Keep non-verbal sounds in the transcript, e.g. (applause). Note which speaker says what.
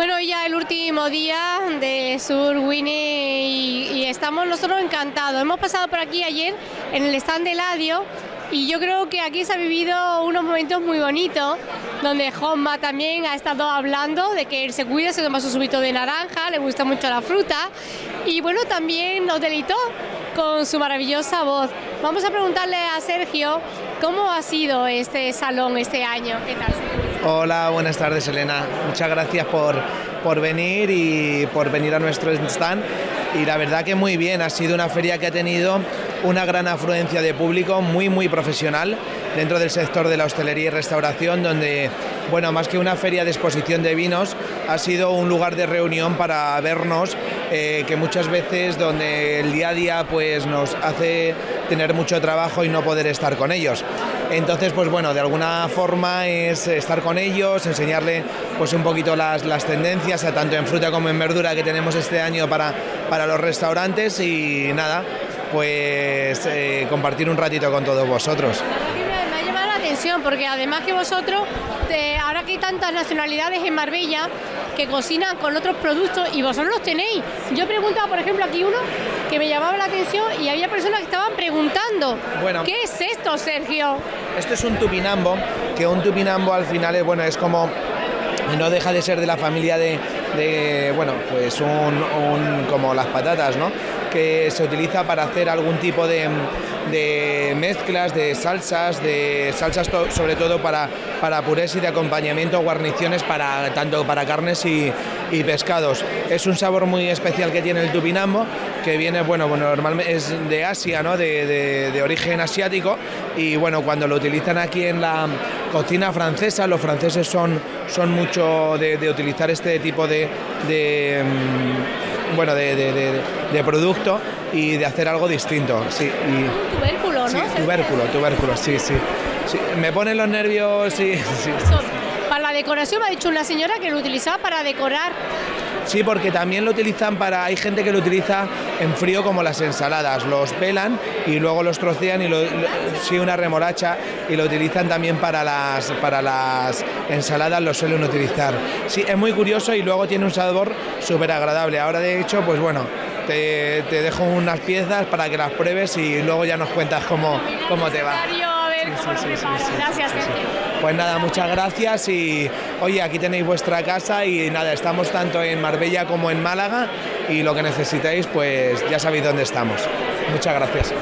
Speaker 1: Bueno, ya el último día de Sur Winnie y, estamos nosotros encantados. Hemos pasado por aquí ayer en el stand de Ladio y yo creo que aquí se ha vivido unos momentos muy bonitos, donde Homma también ha estado hablando de que él se cuida, se toma su subito de naranja, le gusta mucho la fruta y bueno, también nos deleitó con su maravillosa voz. Vamos a preguntarle a Sergio cómo ha sido este salón este año. ¿Qué tal?
Speaker 2: Hola, buenas tardes Elena. Muchas gracias por, por venir y por venir a nuestro stand. Y la verdad que muy bien, ha sido una feria que ha tenido una gran afluencia de público muy muy profesional dentro del sector de la hostelería y restauración donde bueno más que una feria de exposición de vinos ha sido un lugar de reunión para vernos eh, que muchas veces donde el día a día pues nos hace tener mucho trabajo y no poder estar con ellos entonces pues bueno de alguna forma es estar con ellos enseñarle pues un poquito las, las tendencias tanto en fruta como en verdura que tenemos este año para, para los restaurantes y nada pues eh, compartir un ratito con todos vosotros.
Speaker 1: Me ha llamado la atención porque además que vosotros, te, ahora que hay tantas nacionalidades en Marbella que cocinan con otros productos y vosotros los tenéis. Yo preguntaba, por ejemplo, aquí uno que me llamaba la atención y había personas que estaban preguntando, bueno, ¿qué es esto, Sergio?
Speaker 2: Esto es un tupinambo, que un tupinambo al final es, bueno, es como no deja de ser de la familia de, de bueno, pues un, un, como las patatas, ¿no? Que se utiliza para hacer algún tipo de, de mezclas, de salsas, de salsas sobre todo para, para purés y de acompañamiento, guarniciones para tanto para carnes y, pescados. Es un sabor muy especial que tiene el tupinambo, que viene, bueno, bueno normalmente es de Asia, ¿no? de, de, origen asiático, y bueno, cuando lo utilizan aquí en la cocina francesa, los franceses son, son mucho de, utilizar este tipo de, de bueno, de, de, de, producto y de hacer algo distinto. Sí, y,
Speaker 1: tubérculo, ¿no?
Speaker 2: Sí, tubérculo, tubérculo, sí, sí, sí. Me ponen los nervios, (laughs) sí, sí.
Speaker 1: Para la decoración me ha dicho una señora que lo utilizaba para decorar.
Speaker 2: Sí, porque también lo utilizan para. Hay gente que lo utiliza en frío como las ensaladas. Los pelan y luego los trocean y lo, lo, sí, una remolacha y lo utilizan también para las, para las ensaladas, lo suelen utilizar. Sí, es muy curioso y luego tiene un sabor súper agradable. Ahora, de hecho, pues bueno, te, te, dejo unas piezas para que las pruebes y luego ya nos cuentas cómo, cómo te va.
Speaker 1: Gracias,
Speaker 2: Pues nada, muchas gracias y oye, aquí tenéis vuestra casa y nada, estamos tanto en Marbella como en Málaga y lo que necesitéis, pues ya sabéis dónde estamos. Muchas gracias.